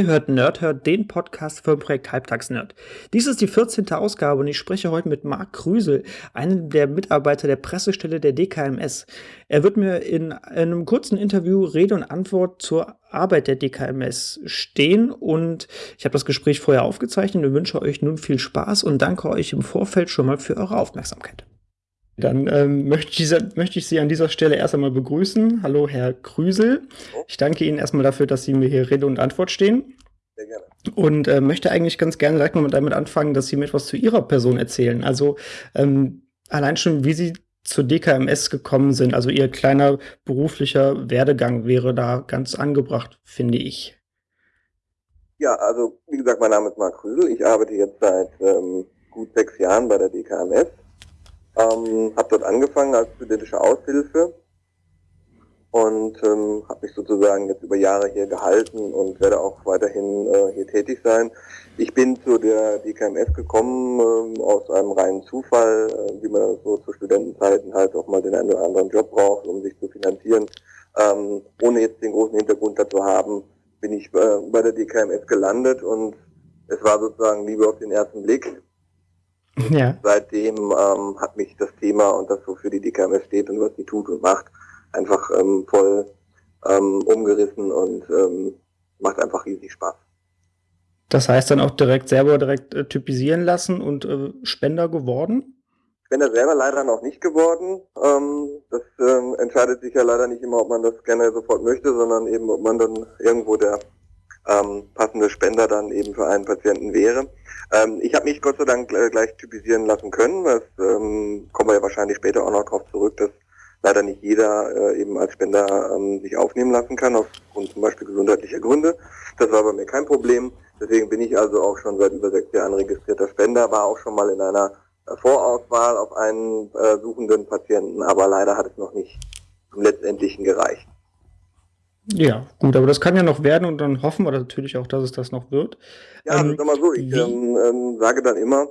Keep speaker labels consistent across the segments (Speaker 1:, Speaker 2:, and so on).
Speaker 1: Ihr hört Nerdhört, den Podcast für Projekt Halbtagsnerd. Dies ist die 14. Ausgabe und ich spreche heute mit Marc Krüsel, einem der Mitarbeiter der Pressestelle der DKMS. Er wird mir in einem kurzen Interview Rede und Antwort zur Arbeit der DKMS stehen und ich habe das Gespräch vorher aufgezeichnet und wünsche euch nun viel Spaß und danke euch im Vorfeld schon mal für eure Aufmerksamkeit. Dann ähm, möchte, ich, möchte, ich, Sie an dieser Stelle erst einmal begrüßen. Hallo, Herr Krüsel. Ich danke Ihnen erstmal dafür, dass Sie mir hier Rede und Antwort stehen. Sehr gerne. Und äh, möchte eigentlich ganz gerne direkt mal damit anfangen, dass Sie mir etwas zu Ihrer Person erzählen. Also ähm, allein schon, wie Sie zur DKMS gekommen sind. Also Ihr kleiner beruflicher Werdegang wäre da ganz angebracht, finde ich.
Speaker 2: Ja, also wie gesagt, mein Name ist Marc Krüsel. Ich arbeite jetzt seit ähm, gut sechs Jahren bei der DKMS ähm, habe dort angefangen als studentische Aushilfe und ähm, habe mich sozusagen jetzt über Jahre hier gehalten und werde auch weiterhin äh, hier tätig sein. Ich bin zu der DKMS gekommen ähm, aus einem reinen Zufall, äh, wie man so zu Studentenzeiten halt auch mal den einen oder anderen Job braucht, um sich zu finanzieren. Ähm, ohne jetzt den großen Hintergrund dazu haben, bin ich äh, bei der DKMS gelandet und es war sozusagen Liebe auf den ersten Blick. Ja. Seitdem ähm, hat mich das Thema und das, wofür die DKMS steht und was sie tut und macht, einfach ähm, voll ähm, umgerissen und ähm, macht einfach riesig Spaß.
Speaker 1: Das heißt dann auch direkt selber direkt äh, typisieren lassen und äh, Spender geworden?
Speaker 2: Spender selber leider noch nicht geworden. Ähm, das ähm, entscheidet sich ja leider nicht immer, ob man das gerne sofort möchte, sondern eben, ob man dann irgendwo der ähm, passende Spender dann eben für einen Patienten wäre. Ähm, ich habe mich Gott sei Dank äh, gleich typisieren lassen können. Das ähm, kommen wir ja wahrscheinlich später auch noch darauf zurück, dass leider nicht jeder äh, eben als Spender ähm, sich aufnehmen lassen kann, aufgrund zum Beispiel gesundheitlicher Gründe. Das war bei mir kein Problem. Deswegen bin ich also auch schon seit über sechs Jahren registrierter Spender, war auch schon mal in einer äh, Vorauswahl auf einen äh, suchenden Patienten, aber leider hat es noch nicht zum letztendlichen gereicht.
Speaker 1: Ja, gut, aber das kann ja noch werden und dann hoffen wir natürlich auch, dass es das noch wird.
Speaker 2: Ja, ähm, sag mal so, ich ähm, ähm, sage dann immer,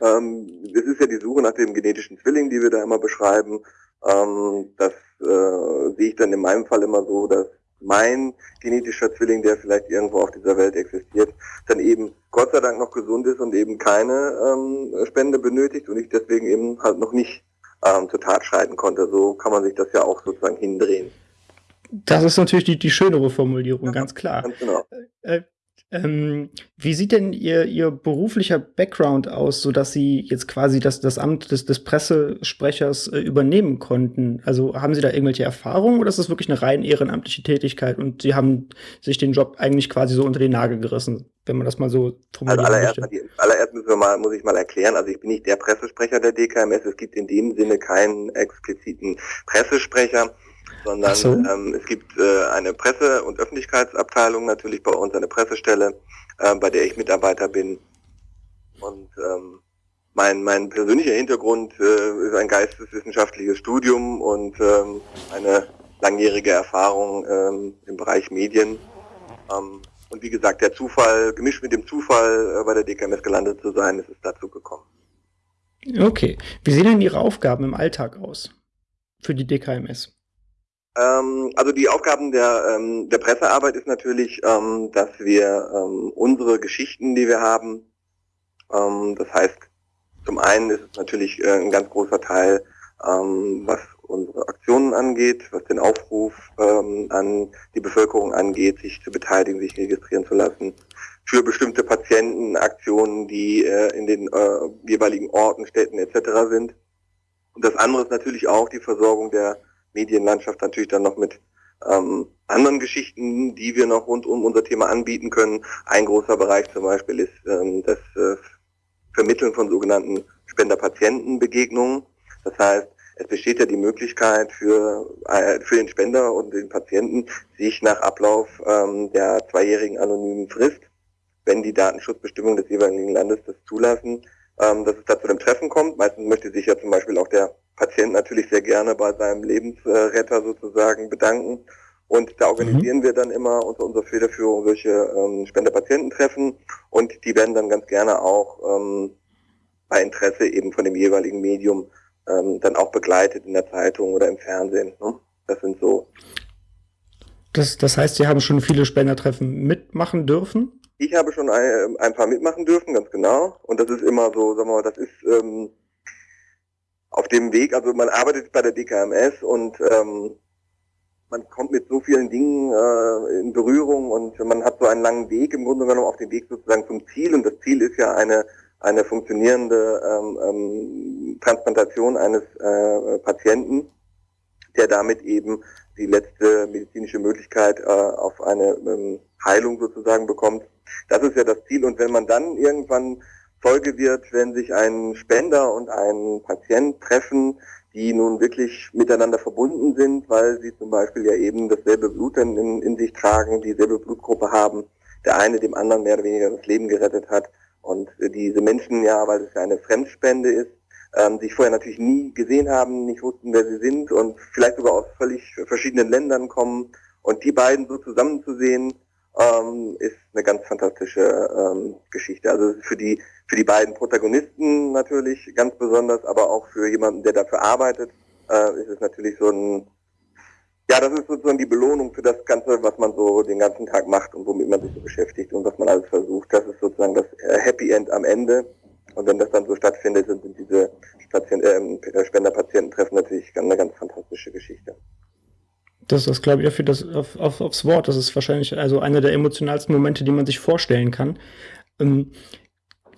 Speaker 2: ähm, es ist ja die Suche nach dem genetischen Zwilling, die wir da immer beschreiben. Ähm, das äh, sehe ich dann in meinem Fall immer so, dass mein genetischer Zwilling, der vielleicht irgendwo auf dieser Welt existiert, dann eben Gott sei Dank noch gesund ist und eben keine ähm, Spende benötigt und ich deswegen eben halt noch nicht ähm, zur Tat schreiten konnte. So kann man sich das ja auch sozusagen hindrehen.
Speaker 1: Das ist natürlich die, die schönere Formulierung, ja, ganz klar. Ganz genau. Äh, ähm, wie sieht denn Ihr, Ihr beruflicher Background aus, sodass Sie jetzt quasi das, das Amt des, des Pressesprechers äh, übernehmen konnten? Also haben Sie da irgendwelche Erfahrungen oder ist das wirklich eine rein ehrenamtliche Tätigkeit und Sie haben sich den Job eigentlich quasi so unter den Nagel gerissen, wenn man das mal so
Speaker 2: formulieren also allererst, möchte? Allererst müssen wir mal, muss ich mal erklären, also ich bin nicht der Pressesprecher der DKMS, es gibt in dem Sinne keinen expliziten Pressesprecher sondern so. ähm, es gibt äh, eine Presse- und Öffentlichkeitsabteilung natürlich bei uns, eine Pressestelle, äh, bei der ich Mitarbeiter bin. Und ähm, mein, mein persönlicher Hintergrund äh, ist ein geisteswissenschaftliches Studium und ähm, eine langjährige Erfahrung ähm, im Bereich Medien. Ähm, und wie gesagt, der Zufall, gemischt mit dem Zufall äh, bei der DKMS gelandet zu sein, ist es dazu gekommen.
Speaker 1: Okay. Wie sehen denn Ihre Aufgaben im Alltag aus für die DKMS?
Speaker 2: Ähm, also die Aufgaben der, ähm, der Pressearbeit ist natürlich, ähm, dass wir ähm, unsere Geschichten, die wir haben, ähm, das heißt, zum einen ist es natürlich äh, ein ganz großer Teil, ähm, was unsere Aktionen angeht, was den Aufruf an die Bevölkerung angeht, sich zu beteiligen, sich registrieren zu lassen, für bestimmte Patientenaktionen, die äh, in den äh, jeweiligen Orten, Städten etc. sind. Und das andere ist natürlich auch die Versorgung der Medienlandschaft natürlich dann noch mit ähm, anderen Geschichten, die wir noch rund um unser Thema anbieten können. Ein großer Bereich zum Beispiel ist ähm, das äh, Vermitteln von sogenannten Spender-Patienten-Begegnungen. Das heißt, es besteht ja die Möglichkeit für, äh, für den Spender und den Patienten, sich nach Ablauf ähm, der zweijährigen anonymen Frist, wenn die Datenschutzbestimmungen des jeweiligen Landes das zulassen, ähm, dass es da zu einem Treffen kommt. Meistens möchte sich ja zum Beispiel auch der Patient natürlich sehr gerne bei seinem Lebensretter sozusagen bedanken. Und da organisieren mhm. wir dann immer unter unserer Federführung solche ähm, Spenderpatiententreffen und die werden dann ganz gerne auch ähm, bei Interesse eben von dem jeweiligen Medium ähm, dann auch begleitet in der Zeitung oder im Fernsehen. Ne? Das sind so
Speaker 1: Das, das heißt, Sie haben schon viele Spendertreffen mitmachen dürfen?
Speaker 2: Ich habe schon ein, ein, paar mitmachen dürfen, ganz genau. Und das ist immer so, sagen wir mal, das ist ähm, auf dem Weg, also man arbeitet bei der DKMS und ähm, man kommt mit so vielen Dingen äh, in Berührung und man hat so einen langen Weg im Grunde genommen auf dem Weg sozusagen zum Ziel und das Ziel ist ja eine eine funktionierende ähm, ähm, Transplantation eines äh, Patienten, der damit eben die letzte medizinische Möglichkeit äh, auf eine ähm, Heilung sozusagen bekommt. Das ist ja das Ziel. Und wenn man dann irgendwann Folge wird, wenn sich ein Spender und ein Patient treffen, die nun wirklich miteinander verbunden sind, weil sie zum Beispiel ja eben dasselbe Blut in, in sich tragen, dieselbe Blutgruppe haben, der eine dem anderen mehr oder weniger das Leben gerettet hat. Und diese Menschen ja, weil es ja eine Fremdspende ist, ähm, sich vorher natürlich nie gesehen haben, nicht wussten, wer sie sind und vielleicht sogar aus völlig verschiedenen Ländern kommen. Und die beiden so zusammenzusehen, ähm, ist eine ganz fantastische ähm, Geschichte. Also für die für die beiden Protagonisten natürlich ganz besonders, aber auch für jemanden, der dafür arbeitet, äh, ist es natürlich so ein ja, das ist sozusagen die Belohnung für das Ganze, was man so den ganzen Tag macht und womit man sich so beschäftigt und was man alles versucht. Das ist sozusagen das äh, Happy End am Ende. Und wenn das dann so stattfindet, sind diese Patient, äh, Spender-Patienten-Treffen natürlich eine ganz fantastische Geschichte.
Speaker 1: Das, das glaube ich dafür das auf, auf, aufs Wort. Das ist wahrscheinlich also einer der emotionalsten Momente, die man sich vorstellen kann. Ähm,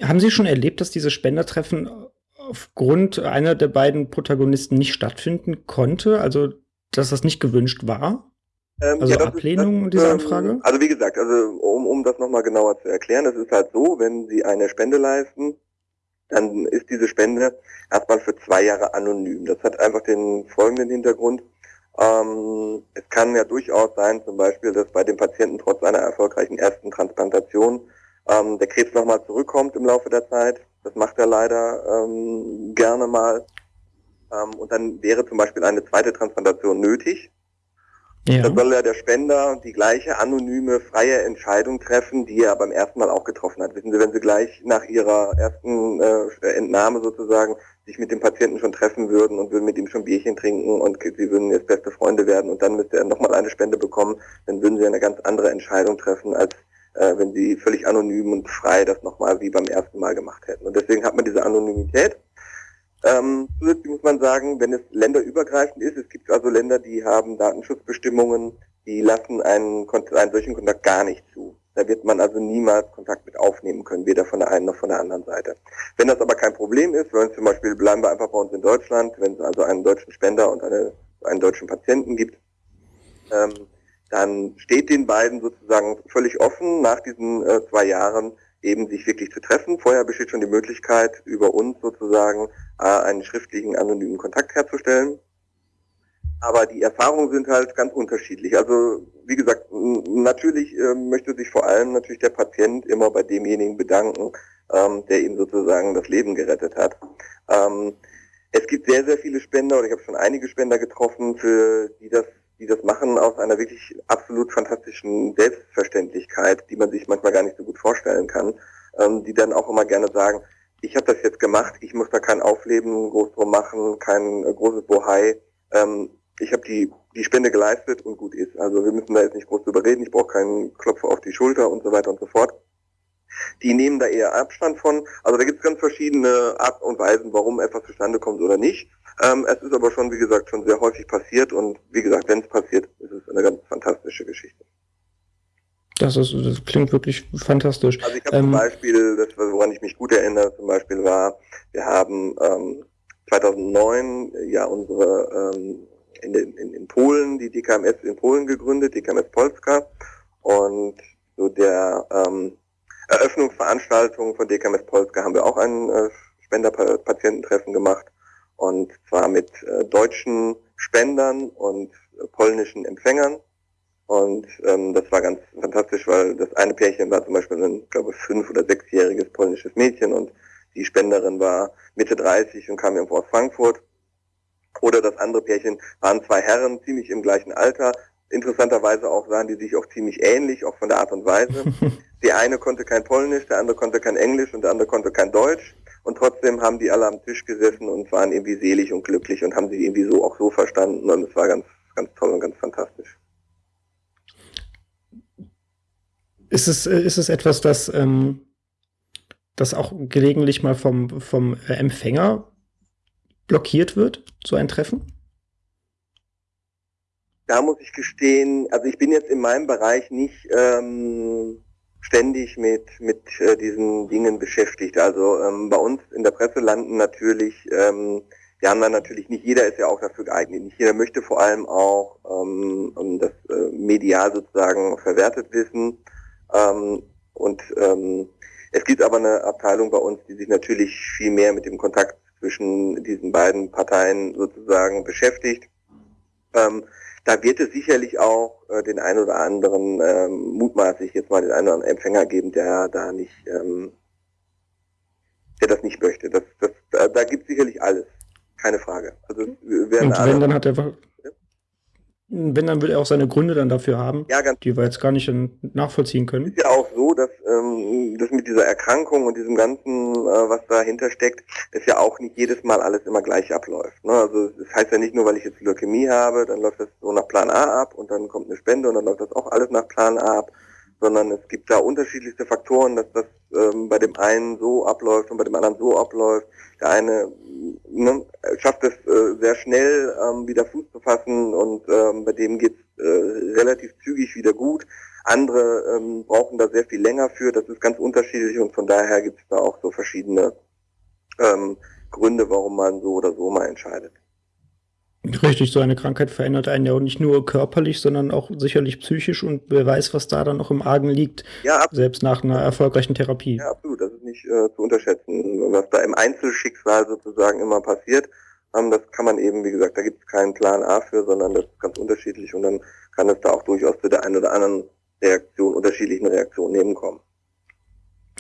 Speaker 1: haben Sie schon erlebt, dass diese Spendertreffen aufgrund einer der beiden Protagonisten nicht stattfinden konnte? Also, dass das nicht gewünscht war?
Speaker 2: Ähm, also ja, Ablehnung ist, das, dieser ähm, Anfrage? Also wie gesagt, also um, um das nochmal genauer zu erklären, es ist halt so, wenn Sie eine Spende leisten, dann ist diese Spende erstmal für zwei Jahre anonym. Das hat einfach den folgenden Hintergrund. Ähm, es kann ja durchaus sein, zum Beispiel, dass bei dem Patienten trotz einer erfolgreichen ersten Transplantation ähm, der Krebs nochmal zurückkommt im Laufe der Zeit. Das macht er leider ähm, gerne mal. Ähm, und dann wäre zum Beispiel eine zweite Transplantation nötig. Ja. Dann soll ja der Spender die gleiche anonyme, freie Entscheidung treffen, die er beim ersten Mal auch getroffen hat. Wissen Sie, wenn Sie gleich nach Ihrer ersten äh, Entnahme sozusagen sich mit dem Patienten schon treffen würden und würden mit ihm schon Bierchen trinken und Sie würden jetzt beste Freunde werden und dann müsste er nochmal eine Spende bekommen, dann würden Sie eine ganz andere Entscheidung treffen, als äh, wenn Sie völlig anonym und frei das nochmal wie beim ersten Mal gemacht hätten. Und deswegen hat man diese Anonymität. Ähm, zusätzlich muss man sagen, wenn es länderübergreifend ist, es gibt also Länder, die haben Datenschutzbestimmungen, die lassen einen, einen solchen Kontakt gar nicht zu. Da wird man also niemals Kontakt mit aufnehmen können, weder von der einen noch von der anderen Seite. Wenn das aber kein Problem ist, wenn zum Beispiel bleiben wir einfach bei uns in Deutschland, wenn es also einen deutschen Spender und eine, einen deutschen Patienten gibt, ähm, dann steht den beiden sozusagen völlig offen, nach diesen äh, zwei Jahren eben sich wirklich zu treffen. Vorher besteht schon die Möglichkeit, über uns sozusagen äh, einen schriftlichen anonymen Kontakt herzustellen. Aber die Erfahrungen sind halt ganz unterschiedlich. Also wie gesagt, natürlich äh, möchte sich vor allem natürlich der Patient immer bei demjenigen bedanken, ähm, der ihm sozusagen das Leben gerettet hat. Ähm, es gibt sehr, sehr viele Spender, oder ich habe schon einige Spender getroffen, für die das die das machen aus einer wirklich absolut fantastischen Selbstverständlichkeit, die man sich manchmal gar nicht so gut vorstellen kann, ähm, die dann auch immer gerne sagen, ich habe das jetzt gemacht, ich muss da kein Aufleben groß drum machen, kein äh, großes Bohai. Ähm, ich habe die, die Spende geleistet und gut ist. Also wir müssen da jetzt nicht groß drüber reden, ich brauche keinen Klopfer auf die Schulter und so weiter und so fort. Die nehmen da eher Abstand von. Also da gibt es ganz verschiedene Arten und Weisen, warum etwas zustande kommt oder nicht. Ähm, es ist aber schon, wie gesagt, schon sehr häufig passiert und wie gesagt, wenn es passiert, ist es eine ganz fantastische Geschichte.
Speaker 1: Das, ist, das klingt wirklich fantastisch.
Speaker 2: Also ich habe ähm, zum Beispiel, das, woran ich mich gut erinnere, zum Beispiel war, wir haben ähm, 2009 ja unsere ähm, Polen die DKMS in Polen gegründet, DKMS Polska und so der ähm, Eröffnungsveranstaltung von DKMS Polska haben wir auch ein äh, Spenderpatiententreffen gemacht und zwar mit äh, deutschen Spendern und äh, polnischen Empfängern. Und ähm, das war ganz fantastisch, weil das eine Pärchen war zum Beispiel ein, glaube ich, fünf- oder sechsjähriges polnisches Mädchen und die Spenderin war Mitte 30 und kam irgendwo aus Frankfurt. Oder das andere Pärchen waren zwei Herren, ziemlich im gleichen Alter. Interessanterweise auch sahen die sich auch ziemlich ähnlich, auch von der Art und Weise. Der eine konnte kein Polnisch, der andere konnte kein Englisch und der andere konnte kein Deutsch. Und trotzdem haben die alle am Tisch gesessen und waren irgendwie selig und glücklich und haben sich irgendwie so auch so verstanden. Und es war ganz, ganz toll und ganz fantastisch.
Speaker 1: Ist es, äh, ist es etwas, das, ähm, das auch gelegentlich mal vom, vom Empfänger blockiert wird, so ein Treffen?
Speaker 2: Da muss ich gestehen, also ich bin jetzt in meinem Bereich nicht ähm, ständig mit, mit äh, diesen Dingen beschäftigt. Also ähm, bei uns in der Presse landen natürlich, ähm, wir haben dann natürlich, nicht jeder ist ja auch dafür geeignet. Nicht jeder möchte vor allem auch ähm, das äh, medial sozusagen verwertet wissen. Ähm, und ähm, es gibt aber eine Abteilung bei uns, die sich natürlich viel mehr mit dem Kontakt zwischen diesen beiden Parteien sozusagen beschäftigt. Ähm, da wird es sicherlich auch äh, den einen oder anderen, ähm, mutmaßlich jetzt mal den einen oder anderen Empfänger geben, der da nicht, ähm, der das nicht möchte. Das, das, da, da gibt es sicherlich alles, keine Frage.
Speaker 1: Also, Und wenn, dann hat er wenn, dann will er auch seine Gründe dann dafür haben, ja, die wir jetzt gar nicht nachvollziehen können.
Speaker 2: Ist ja auch so, dass ähm, das mit dieser Erkrankung und diesem ganzen, äh, was dahinter steckt, ist ja auch nicht jedes Mal alles immer gleich abläuft. Ne? Also das heißt ja nicht nur, weil ich jetzt Leukämie habe, dann läuft das so nach Plan A ab und dann kommt eine Spende und dann läuft das auch alles nach Plan A ab, sondern es gibt da unterschiedlichste Faktoren, dass das ähm, bei dem einen so abläuft und bei dem anderen so abläuft. Der eine ne, schafft es äh, sehr schnell ähm, wieder Fuß zu fassen und ähm, bei dem geht es äh, relativ zügig wieder gut. Andere ähm, brauchen da sehr viel länger für. Das ist ganz unterschiedlich und von daher gibt es da auch so verschiedene ähm, Gründe, warum man so oder so mal entscheidet.
Speaker 1: Richtig, so eine Krankheit verändert einen ja auch nicht nur körperlich, sondern auch sicherlich psychisch und wer weiß, was da dann noch im Argen liegt, ja, selbst nach einer erfolgreichen Therapie.
Speaker 2: Ja, absolut, das ist nicht äh, zu unterschätzen. Was da im Einzelschicksal sozusagen immer passiert, ähm, das kann man eben, wie gesagt, da gibt es keinen Plan A für, sondern das ist ganz unterschiedlich und dann kann es da auch durchaus zu der einen oder anderen Reaktion, unterschiedlichen Reaktionen nebenkommen.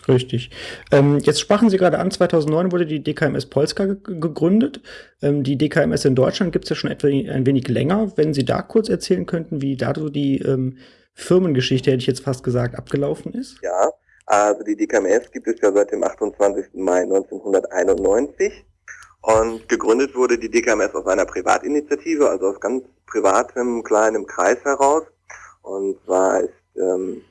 Speaker 1: Richtig. Ähm, jetzt sprachen Sie gerade an, 2009 wurde die DKMS Polska gegründet. Ähm, die DKMS in Deutschland gibt es ja schon etwa ein wenig länger. Wenn Sie da kurz erzählen könnten, wie da so die ähm, Firmengeschichte, hätte ich jetzt fast gesagt, abgelaufen ist?
Speaker 2: Ja, also die DKMS gibt es ja seit dem 28. Mai 1991. Und gegründet wurde die DKMS aus einer Privatinitiative, also aus ganz privatem, kleinem Kreis heraus. Und zwar ist ähm,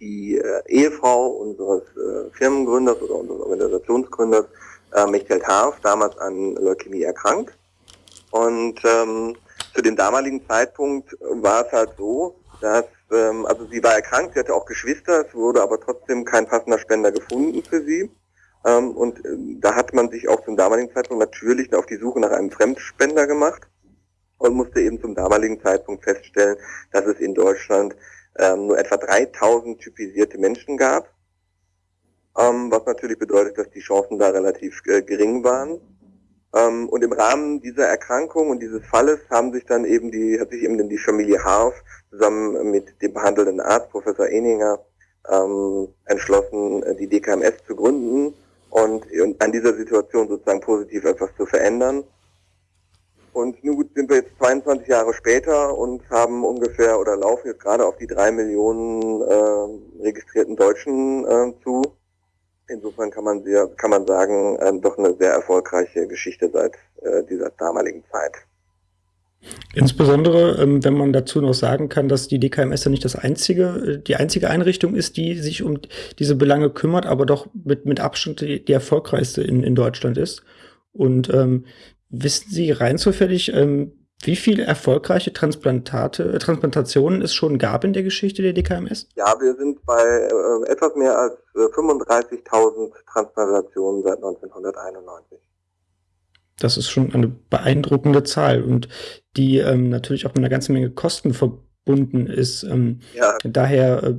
Speaker 2: die äh, Ehefrau unseres äh, Firmengründers oder unseres Organisationsgründers, äh, Michael Harf, damals an Leukämie erkrankt. Und ähm, zu dem damaligen Zeitpunkt war es halt so, dass, ähm, also sie war erkrankt, sie hatte auch Geschwister, es wurde aber trotzdem kein passender Spender gefunden für sie. Ähm, und äh, da hat man sich auch zum damaligen Zeitpunkt natürlich auf die Suche nach einem Fremdspender gemacht und musste eben zum damaligen Zeitpunkt feststellen, dass es in Deutschland ähm, nur etwa 3000 typisierte Menschen gab, ähm, was natürlich bedeutet, dass die Chancen da relativ äh, gering waren. Ähm, und im Rahmen dieser Erkrankung und dieses Falles haben sich dann eben die, hat sich eben die Familie Harf zusammen mit dem behandelnden Arzt, Professor Eninger, ähm, entschlossen, die DKMS zu gründen und, und an dieser Situation sozusagen positiv etwas zu verändern. Und nun sind wir jetzt 22 Jahre später und haben ungefähr oder laufen jetzt gerade auf die drei Millionen äh, registrierten Deutschen äh, zu. Insofern kann man, sehr, kann man sagen, äh, doch eine sehr erfolgreiche Geschichte seit äh, dieser damaligen Zeit.
Speaker 1: Insbesondere, ähm, wenn man dazu noch sagen kann, dass die DKMS ja nicht das einzige, die einzige Einrichtung ist, die sich um diese Belange kümmert, aber doch mit, mit Abstand die, die erfolgreichste in, in Deutschland ist. Und ähm, Wissen Sie rein zufällig, ähm, wie viele erfolgreiche Transplantate, äh, Transplantationen es schon gab in der Geschichte der DKMS?
Speaker 2: Ja, wir sind bei äh, etwas mehr als äh, 35.000 Transplantationen seit 1991.
Speaker 1: Das ist schon eine beeindruckende Zahl und die ähm, natürlich auch mit einer ganzen Menge Kosten verbunden ist. Ähm, ja. Daher äh,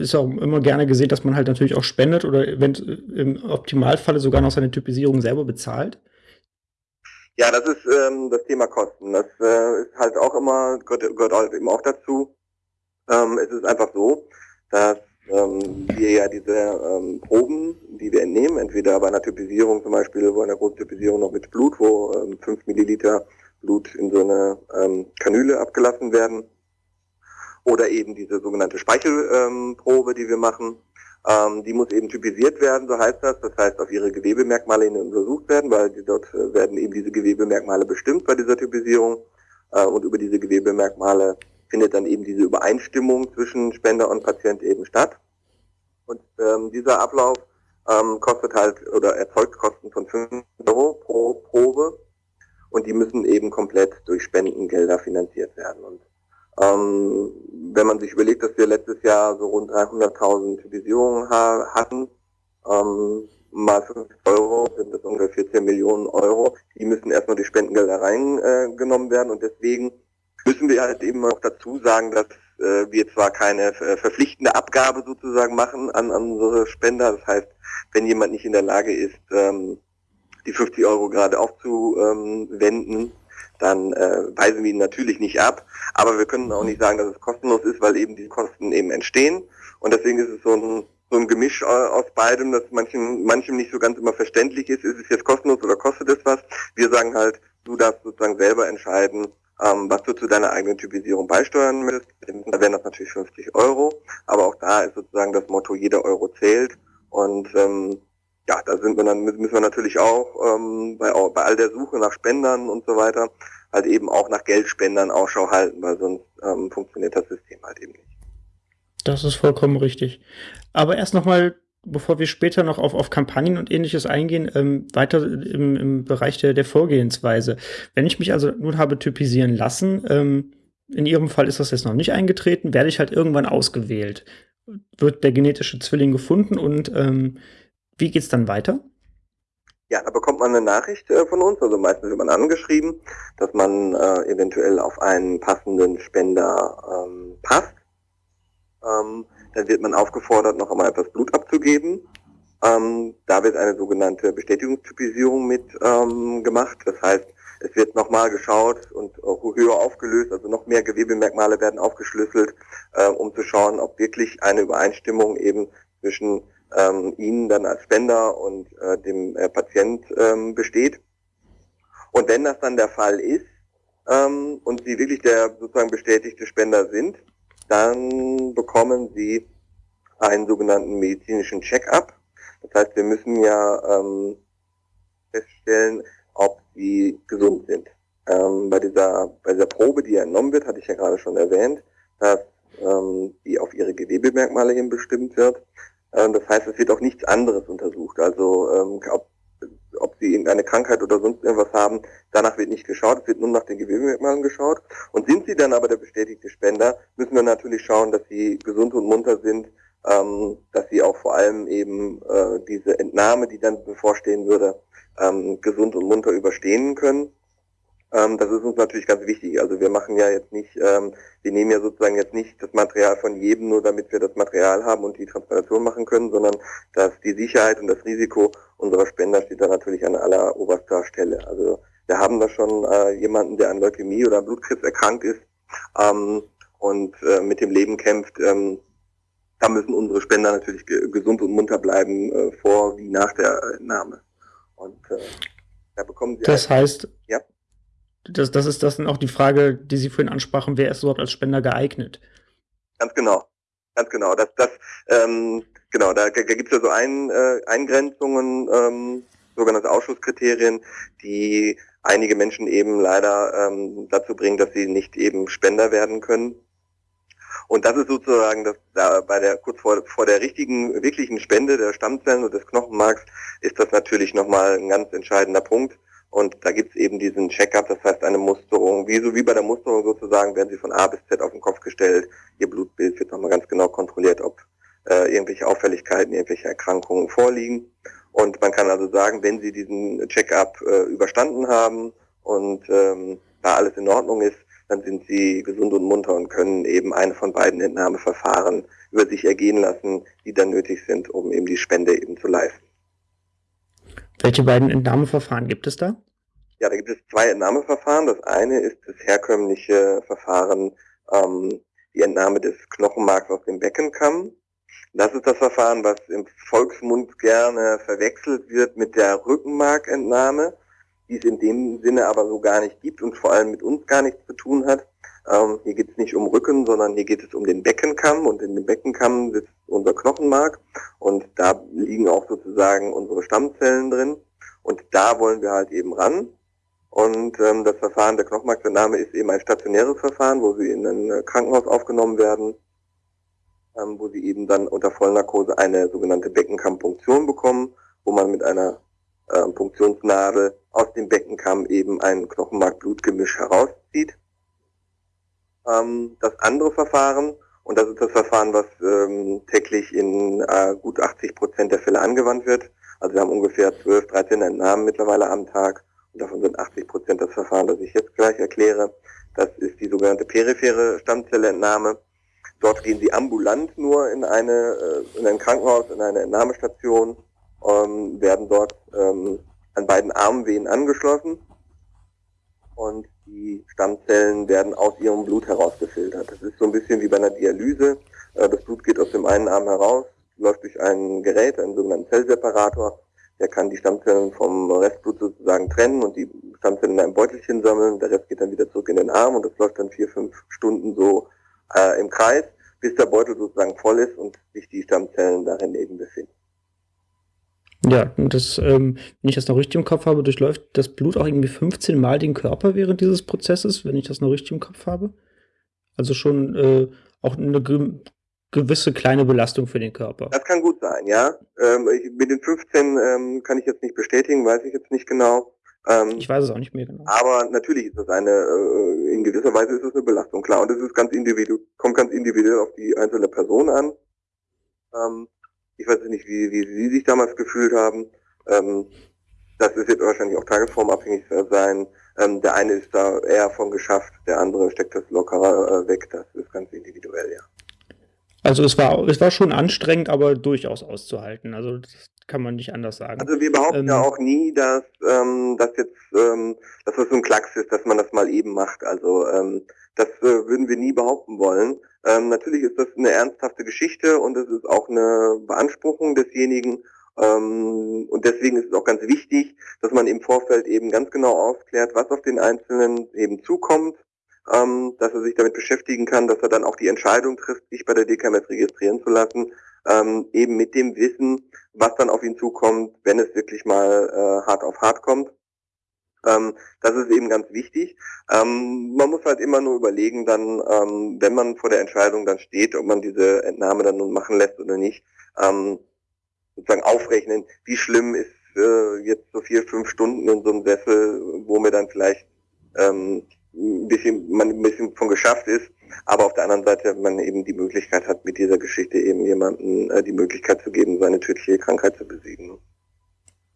Speaker 1: ist auch immer gerne gesehen, dass man halt natürlich auch spendet oder wenn, im Optimalfalle sogar noch seine Typisierung selber bezahlt.
Speaker 2: Ja, das ist ähm, das Thema Kosten. Das äh, ist halt auch immer, gehört, gehört halt eben auch dazu. Ähm, es ist einfach so, dass ähm, wir ja diese ähm, Proben, die wir entnehmen, entweder bei einer Typisierung zum Beispiel, wo einer großen Typisierung noch mit Blut, wo ähm, 5 Milliliter Blut in so eine ähm, Kanüle abgelassen werden, oder eben diese sogenannte Speichelprobe, ähm, die wir machen, ähm, die muss eben typisiert werden, so heißt das. Das heißt, auf ihre Gewebemerkmale hin untersucht werden, weil die, dort äh, werden eben diese Gewebemerkmale bestimmt bei dieser Typisierung. Äh, und über diese Gewebemerkmale findet dann eben diese Übereinstimmung zwischen Spender und Patient eben statt. Und ähm, dieser Ablauf ähm, kostet halt oder erzeugt Kosten von 5 Euro pro Probe und die müssen eben komplett durch Spendengelder finanziert werden. Und ähm, wenn man sich überlegt, dass wir letztes Jahr so rund 300.000 Typisierungen ha hatten, ähm, mal 5 Euro sind das ungefähr 14 Millionen Euro. Die müssen erstmal durch Spendengelder reingenommen äh, werden und deswegen müssen wir halt eben auch dazu sagen, dass äh, wir zwar keine äh, verpflichtende Abgabe sozusagen machen an, an unsere Spender. Das heißt, wenn jemand nicht in der Lage ist, ähm, die 50 Euro gerade aufzuwenden, dann äh, weisen wir ihn natürlich nicht ab. Aber wir können auch nicht sagen, dass es kostenlos ist, weil eben die Kosten eben entstehen. Und deswegen ist es so ein, so ein Gemisch aus beidem, das manchen, manchem nicht so ganz immer verständlich ist. Ist es jetzt kostenlos oder kostet es was? Wir sagen halt, du darfst sozusagen selber entscheiden, ähm, was du zu deiner eigenen Typisierung beisteuern willst. Da wären das natürlich 50 Euro. Aber auch da ist sozusagen das Motto, jeder Euro zählt. Und ähm, ja, da sind wir dann, müssen wir natürlich auch ähm, bei, bei all der Suche nach Spendern und so weiter halt eben auch nach Geldspendern Ausschau halten, weil sonst ähm, funktioniert das System halt eben nicht.
Speaker 1: Das ist vollkommen richtig. Aber erst nochmal, bevor wir später noch auf, auf Kampagnen und ähnliches eingehen, ähm, weiter im, im Bereich der, der Vorgehensweise. Wenn ich mich also nun habe typisieren lassen, ähm, in Ihrem Fall ist das jetzt noch nicht eingetreten, werde ich halt irgendwann ausgewählt. Wird der genetische Zwilling gefunden und ähm, wie geht's dann weiter?
Speaker 2: Ja, da bekommt man eine Nachricht äh, von uns, also meistens wird man angeschrieben, dass man äh, eventuell auf einen passenden Spender ähm, passt. Ähm, dann wird man aufgefordert, noch einmal etwas Blut abzugeben. Ähm, da wird eine sogenannte Bestätigungstypisierung mit ähm, gemacht. Das heißt, es wird nochmal geschaut und höher aufgelöst, also noch mehr Gewebemerkmale werden aufgeschlüsselt, äh, um zu schauen, ob wirklich eine Übereinstimmung eben zwischen ähm, Ihnen dann als Spender und äh, dem äh, Patient ähm, besteht. Und wenn das dann der Fall ist ähm, und Sie wirklich der sozusagen bestätigte Spender sind, dann bekommen Sie einen sogenannten medizinischen Check-up. Das heißt, wir müssen ja ähm, feststellen, ob Sie gesund sind. Ähm, bei, dieser, bei dieser Probe, die entnommen wird, hatte ich ja gerade schon erwähnt, dass ähm, die auf ihre Gewebemerkmale hin bestimmt wird. Ähm, das heißt, es wird auch nichts anderes untersucht. Also ähm, ob, ob sie irgendeine Krankheit oder sonst irgendwas haben, danach wird nicht geschaut, es wird nur nach den Gewebemerkmalen geschaut. Und sind sie dann aber der bestätigte Spender, müssen wir natürlich schauen, dass sie gesund und munter sind, ähm, dass sie auch vor allem eben äh, diese Entnahme, die dann bevorstehen würde, gesund und munter überstehen können. Ähm, das ist uns natürlich ganz wichtig. Also wir machen ja jetzt nicht, ähm, wir nehmen ja sozusagen jetzt nicht das Material von jedem, nur damit wir das Material haben und die Transplantation machen können, sondern dass die Sicherheit und das Risiko unserer Spender steht da natürlich an aller oberster Stelle. Also wir haben da schon äh, jemanden, der an Leukämie oder Blutkrebs erkrankt ist ähm, und äh, mit dem Leben kämpft. Ähm, da müssen unsere Spender natürlich ge gesund und munter bleiben, äh, vor wie nach der Entnahme. Und äh, da bekommen sie.
Speaker 1: Das heißt, ja? Das, das ist das dann auch die Frage, die Sie vorhin ansprachen, wer ist überhaupt als Spender geeignet?
Speaker 2: Ganz genau. Ganz genau. Das, das, ähm, genau, da, da gibt es ja so ein, äh, Eingrenzungen, ähm, sogenannte Ausschusskriterien, die einige Menschen eben leider ähm, dazu bringen, dass sie nicht eben Spender werden können. Und das ist sozusagen das, da bei der kurz vor, vor der richtigen, wirklichen Spende der Stammzellen und des Knochenmarks ist das natürlich nochmal ein ganz entscheidender Punkt. Und da gibt's eben diesen Check-up, das heißt eine Musterung. Wie so wie bei der Musterung sozusagen werden sie von A bis Z auf den Kopf gestellt. Ihr Blutbild wird nochmal ganz genau kontrolliert, ob äh, irgendwelche Auffälligkeiten, irgendwelche Erkrankungen vorliegen. Und man kann also sagen, wenn sie diesen Check-up äh, überstanden haben und ähm, da alles in Ordnung ist, dann sind sie gesund und munter und können eben eine von beiden Entnahmeverfahren über sich ergehen lassen, die dann nötig sind, um eben die Spende eben zu leisten.
Speaker 1: Welche beiden Entnahmeverfahren gibt es da?
Speaker 2: Ja, da gibt es zwei Entnahmeverfahren. Das eine ist das herkömmliche Verfahren, ähm, die Entnahme des Knochenmarks aus dem Beckenkamm. Das ist das Verfahren, was im Volksmund gerne verwechselt wird mit der Rückenmarkentnahme, die es in dem Sinne aber so gar nicht gibt und vor allem mit uns gar nichts zu tun hat. Ähm, hier geht es nicht um Rücken, sondern hier geht es um den Beckenkamm und in dem Beckenkamm sitzt unser Knochenmark und da liegen auch sozusagen unsere Stammzellen drin und da wollen wir halt eben ran Und ähm, das Verfahren der Knochenmarksentnahme ist eben ein stationäres Verfahren, wo sie in ein äh, Krankenhaus aufgenommen werden, ähm, wo sie eben dann unter Vollnarkose eine sogenannte Beckenkammpunktion bekommen, wo man mit einer äh, Punktionsnadel aus dem Beckenkamm eben ein Knochenmark-Blutgemisch herauszieht. Ähm, das andere Verfahren, und das ist das Verfahren, was ähm, täglich in äh, gut 80 Prozent der Fälle angewandt wird. Also wir haben ungefähr 12, 13 Entnahmen mittlerweile am Tag und davon sind 80 Prozent das Verfahren, das ich jetzt gleich erkläre. Das ist die sogenannte periphere Stammzelleentnahme. Dort gehen Sie ambulant nur in, eine, äh, in ein Krankenhaus, in eine Entnahmestation, ähm, werden dort ähm, an beiden Armvenen angeschlossen und die Stammzellen werden aus ihrem Blut herausgefiltert. Das ist so ein bisschen wie bei einer Dialyse. Äh, das Blut geht aus dem einen Arm heraus, läuft durch ein Gerät, einen sogenannten Zellseparator. Der kann die Stammzellen vom Restblut sozusagen trennen und die Stammzellen in einem Beutelchen sammeln. Der Rest geht dann wieder zurück in den Arm und das läuft dann vier, fünf Stunden so äh, im Kreis, bis der Beutel sozusagen voll ist und sich die Stammzellen darin eben befinden.
Speaker 1: Ja, und das, ähm, wenn ich das noch richtig im Kopf habe, durchläuft das Blut auch irgendwie 15 Mal den Körper während dieses Prozesses, wenn ich das noch richtig im Kopf habe. Also schon äh, auch eine ge gewisse kleine Belastung für den Körper.
Speaker 2: Das kann gut sein, ja. Ähm, ich, mit den 15 ähm, kann ich jetzt nicht bestätigen, weiß ich jetzt nicht genau.
Speaker 1: Ähm, ich weiß es auch nicht mehr genau.
Speaker 2: Aber natürlich ist das eine, äh, in gewisser Weise ist es eine Belastung, klar. Und es ist ganz individuell, kommt ganz individuell auf die einzelne Person an. Ich weiß nicht, wie, wie Sie sich damals gefühlt haben. Ähm, das wird wahrscheinlich auch tagesformabhängig sein. Ähm, der eine ist da eher von geschafft, der andere steckt das lockerer äh, weg. Das ist ganz individuell, ja.
Speaker 1: Also es war, es war schon anstrengend, aber durchaus auszuhalten. Also das kann man nicht anders sagen.
Speaker 2: Also wir behaupten ähm, ja auch nie, dass ähm, das jetzt, ähm, dass das so ein Klacks ist, dass man das mal eben macht. Also ähm, das äh, würden wir nie behaupten wollen. Ähm, natürlich ist das eine ernsthafte Geschichte und es ist auch eine Beanspruchung desjenigen. Ähm, und deswegen ist es auch ganz wichtig, dass man im Vorfeld eben ganz genau aufklärt, was auf den Einzelnen eben zukommt, ähm, dass er sich damit beschäftigen kann, dass er dann auch die Entscheidung trifft, sich bei der DKMS registrieren zu lassen, ähm, eben mit dem Wissen, was dann auf ihn zukommt, wenn es wirklich mal äh, hart auf hart kommt. Ähm, das ist eben ganz wichtig. Ähm, man muss halt immer nur überlegen, dann, ähm, wenn man vor der Entscheidung dann steht, ob man diese Entnahme dann nun machen lässt oder nicht, ähm, sozusagen aufrechnen, wie schlimm ist äh, jetzt so vier, fünf Stunden in so einem Sessel, wo mir dann vielleicht ähm, ein bisschen, man ein bisschen von geschafft ist, aber auf der anderen Seite man eben die Möglichkeit hat, mit dieser Geschichte eben jemanden äh, die Möglichkeit zu geben, seine tödliche Krankheit zu besiegen.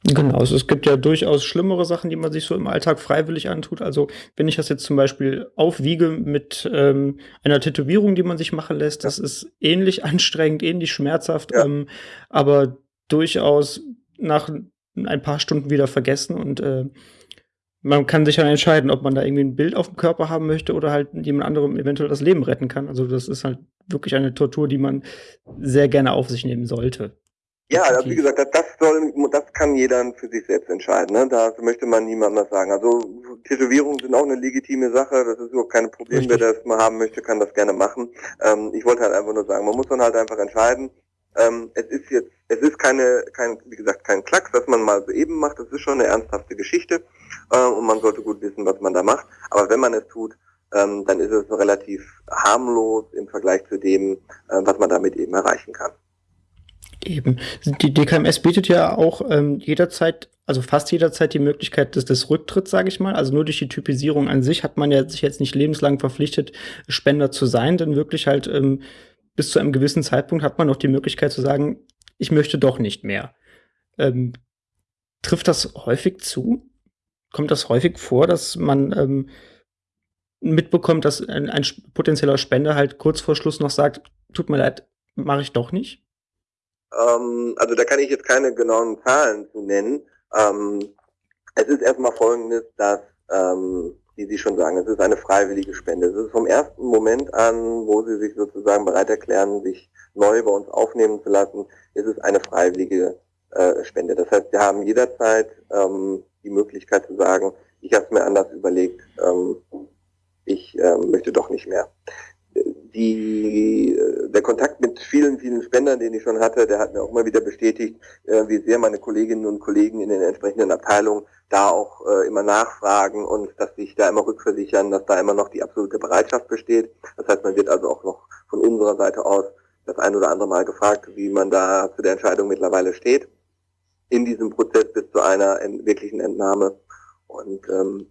Speaker 1: Genau, also es gibt ja durchaus schlimmere Sachen, die man sich so im Alltag freiwillig antut. Also wenn ich das jetzt zum Beispiel aufwiege mit ähm, einer Tätowierung, die man sich machen lässt, das ist ähnlich anstrengend, ähnlich schmerzhaft, ja. ähm, aber durchaus nach ein paar Stunden wieder vergessen und äh, man kann sich dann entscheiden, ob man da irgendwie ein Bild auf dem Körper haben möchte oder halt jemand anderem eventuell das Leben retten kann. Also das ist halt wirklich eine Tortur, die man sehr gerne auf sich nehmen sollte.
Speaker 2: Ja, also wie gesagt, das, soll, das kann jeder für sich selbst entscheiden. Ne? Da möchte man niemandem was sagen. Also Tätowierungen sind auch eine legitime Sache. Das ist überhaupt kein Problem. Richtig. Wer das mal haben möchte, kann das gerne machen. Ähm, ich wollte halt einfach nur sagen, man muss dann halt einfach entscheiden. Ähm, es ist jetzt, es ist keine, kein, wie gesagt, kein Klacks, was man mal so eben macht. Das ist schon eine ernsthafte Geschichte äh, und man sollte gut wissen, was man da macht. Aber wenn man es tut, ähm, dann ist es relativ harmlos im Vergleich zu dem, äh, was man damit eben erreichen kann.
Speaker 1: Eben. Die DKMS bietet ja auch ähm, jederzeit, also fast jederzeit die Möglichkeit des, des Rücktritts, sage ich mal. Also nur durch die Typisierung an sich hat man ja sich jetzt nicht lebenslang verpflichtet, Spender zu sein, denn wirklich halt ähm, bis zu einem gewissen Zeitpunkt hat man noch die Möglichkeit zu sagen, ich möchte doch nicht mehr. Ähm, trifft das häufig zu? Kommt das häufig vor, dass man ähm, mitbekommt, dass ein, ein potenzieller Spender halt kurz vor Schluss noch sagt, tut mir leid, mache ich doch nicht?
Speaker 2: Ähm, also da kann ich jetzt keine genauen Zahlen zu nennen. Ähm, es ist erstmal folgendes, dass, ähm, wie Sie schon sagen, es ist eine freiwillige Spende. Es ist vom ersten Moment an, wo Sie sich sozusagen bereit erklären, sich neu bei uns aufnehmen zu lassen, ist es eine freiwillige äh, Spende. Das heißt, Sie haben jederzeit ähm, die Möglichkeit zu sagen, ich habe es mir anders überlegt, ähm, ich ähm, möchte doch nicht mehr die, äh, der Kontakt mit vielen, vielen Spendern, den ich schon hatte, der hat mir auch immer wieder bestätigt, äh, wie sehr meine Kolleginnen und Kollegen in den entsprechenden Abteilungen da auch äh, immer nachfragen und dass sich da immer rückversichern, dass da immer noch die absolute Bereitschaft besteht. Das heißt, man wird also auch noch von unserer Seite aus das ein oder andere Mal gefragt, wie man da zu der Entscheidung mittlerweile steht in diesem Prozess bis zu einer wirklichen Entnahme. Und ähm,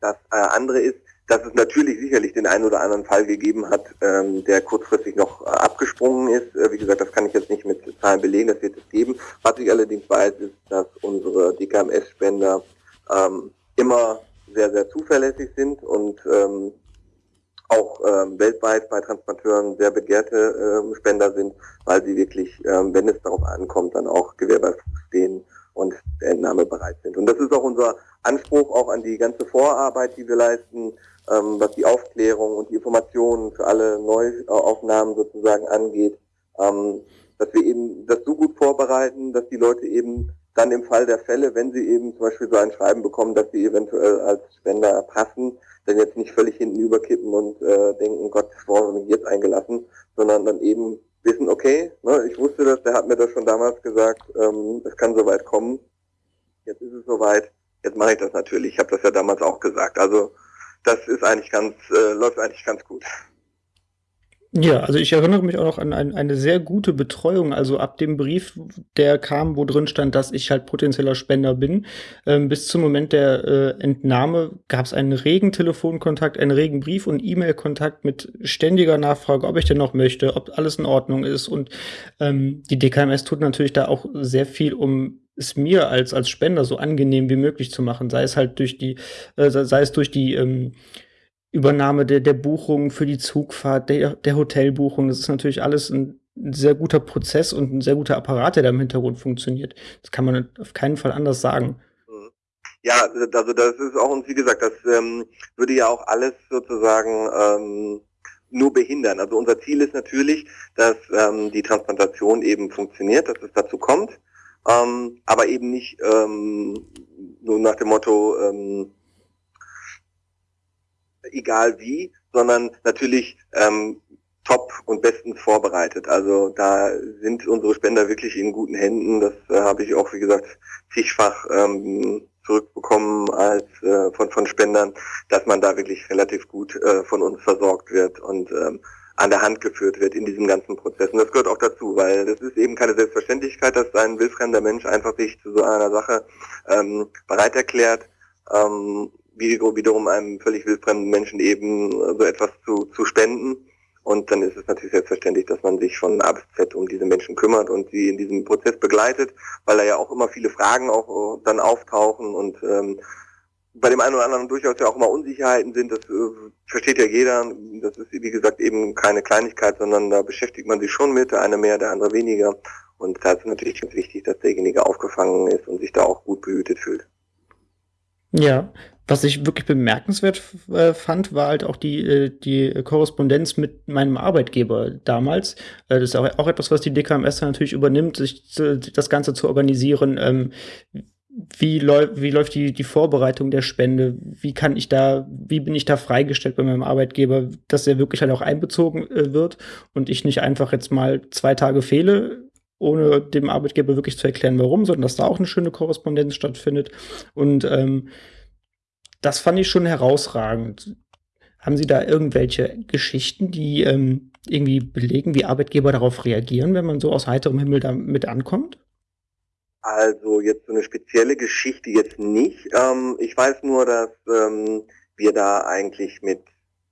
Speaker 2: das äh, andere ist, dass es natürlich sicherlich den einen oder anderen Fall gegeben hat, ähm, der kurzfristig noch äh, abgesprungen ist. Äh, wie gesagt, das kann ich jetzt nicht mit Zahlen belegen, das wird es geben. Was ich allerdings weiß, ist, dass unsere DKMS-Spender ähm, immer sehr, sehr zuverlässig sind und ähm, auch ähm, weltweit bei Transplanteuren sehr begehrte ähm, Spender sind, weil sie wirklich, ähm, wenn es darauf ankommt, dann auch Gewehr stehen und der Entnahme bereit sind. Und das ist auch unser Anspruch auch an die ganze Vorarbeit, die wir leisten, ähm, was die Aufklärung und die Informationen für alle Neuaufnahmen sozusagen angeht, ähm, dass wir eben das so gut vorbereiten, dass die Leute eben dann im Fall der Fälle, wenn sie eben zum Beispiel so ein Schreiben bekommen, dass sie eventuell als Spender passen, dann jetzt nicht völlig hinten überkippen und äh, denken, Gott, warum habe ich jetzt eingelassen, sondern dann eben wissen, okay, ne, ich wusste das, der hat mir das schon damals gesagt, ähm, es kann soweit kommen, jetzt ist es soweit, jetzt mache ich das natürlich, ich habe das ja damals auch gesagt. Also das ist eigentlich ganz, äh, läuft eigentlich ganz gut.
Speaker 1: Ja, also ich erinnere mich auch noch an ein, eine sehr gute Betreuung. Also ab dem Brief, der kam, wo drin stand, dass ich halt potenzieller Spender bin, ähm, bis zum Moment der äh, Entnahme gab es einen regen Telefonkontakt, einen regen Brief- und E-Mail-Kontakt mit ständiger Nachfrage, ob ich denn noch möchte, ob alles in Ordnung ist. Und ähm, die DKMS tut natürlich da auch sehr viel, um es mir als, als Spender so angenehm wie möglich zu machen, sei es halt durch die, äh, sei es durch die ähm, Übernahme der, der Buchung für die Zugfahrt, der, der Hotelbuchung. Das ist natürlich alles ein, sehr guter Prozess und ein sehr guter Apparat, der da im Hintergrund funktioniert. Das kann man auf keinen Fall anders sagen.
Speaker 2: Ja, also das ist auch, und wie gesagt, das ähm, würde ja auch alles sozusagen ähm, nur behindern. Also unser Ziel ist natürlich, dass ähm, die Transplantation eben funktioniert, dass es dazu kommt, ähm, aber eben nicht ähm, nur nach dem Motto, ähm, egal wie, sondern natürlich ähm, top und bestens vorbereitet. Also da sind unsere Spender wirklich in guten Händen. Das äh, habe ich auch, wie gesagt, zigfach ähm, zurückbekommen als äh, von, von Spendern, dass man da wirklich relativ gut äh, von uns versorgt wird und ähm, an der Hand geführt wird in diesem ganzen Prozess. Und das gehört auch dazu, weil das ist eben keine Selbstverständlichkeit, dass ein wildfremder Mensch einfach sich zu so einer Sache ähm, bereit erklärt. Ähm, wiederum einem völlig wildfremden Menschen eben so etwas zu, zu spenden. Und dann ist es natürlich selbstverständlich, dass man sich von A bis Z um diese Menschen kümmert und sie in diesem Prozess begleitet, weil da ja auch immer viele Fragen auch dann auftauchen und ähm, bei dem einen oder anderen durchaus ja auch immer Unsicherheiten sind. Das äh, versteht ja jeder. Das ist, wie gesagt, eben keine Kleinigkeit, sondern da beschäftigt man sich schon mit, der eine mehr, der andere weniger. Und da ist natürlich ganz wichtig, dass derjenige aufgefangen ist und sich da auch gut behütet fühlt.
Speaker 1: Ja, was ich wirklich bemerkenswert äh, fand, war halt auch die, äh, die Korrespondenz mit meinem Arbeitgeber damals. Äh, das ist auch, auch etwas, was die DKMS natürlich übernimmt, sich zu, das Ganze zu organisieren. Ähm, wie, läu wie läuft die, die Vorbereitung der Spende? Wie kann ich da, wie bin ich da freigestellt bei meinem Arbeitgeber, dass er wirklich halt auch einbezogen äh, wird und ich nicht einfach jetzt mal zwei Tage fehle, ohne dem Arbeitgeber wirklich zu erklären, warum, sondern dass da auch eine schöne Korrespondenz stattfindet. Und ähm, das fand ich schon herausragend. Haben Sie da irgendwelche Geschichten, die ähm, irgendwie belegen, wie Arbeitgeber darauf reagieren, wenn man so aus heiterem Himmel damit ankommt?
Speaker 2: Also jetzt so eine spezielle Geschichte jetzt nicht. Ähm, ich weiß nur, dass ähm, wir da eigentlich mit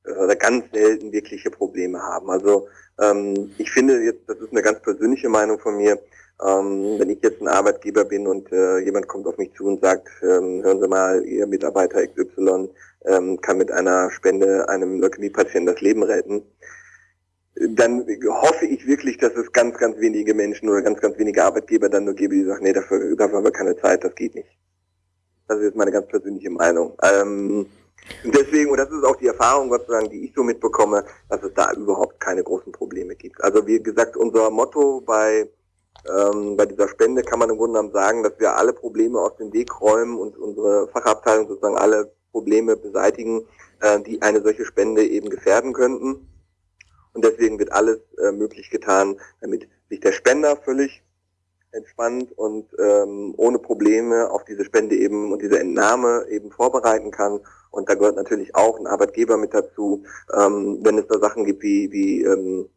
Speaker 2: äh, ganz selten wirkliche Probleme haben. Also ähm, ich finde jetzt, das ist eine ganz persönliche Meinung von mir, ähm, wenn ich jetzt ein Arbeitgeber bin und äh, jemand kommt auf mich zu und sagt, ähm, hören Sie mal, Ihr Mitarbeiter XY ähm, kann mit einer Spende einem Leukämie-Patienten das Leben retten, dann hoffe ich wirklich, dass es ganz, ganz wenige Menschen oder ganz, ganz wenige Arbeitgeber dann nur gebe, die sagen, nee, dafür, dafür haben wir keine Zeit, das geht nicht. Das ist jetzt meine ganz persönliche Meinung. Ähm, deswegen, und das ist auch die Erfahrung, Gott sei Dank, die ich so mitbekomme, dass es da überhaupt keine großen Probleme gibt. Also wie gesagt, unser Motto bei ähm, bei dieser Spende kann man im Grunde genommen sagen, dass wir alle Probleme aus dem Weg räumen und unsere Fachabteilung sozusagen alle Probleme beseitigen, äh, die eine solche Spende eben gefährden könnten. Und deswegen wird alles äh, möglich getan, damit sich der Spender völlig entspannt und ähm, ohne Probleme auf diese Spende eben und diese Entnahme eben vorbereiten kann. Und da gehört natürlich auch ein Arbeitgeber mit dazu, ähm, wenn es da Sachen gibt wie, wie ähm,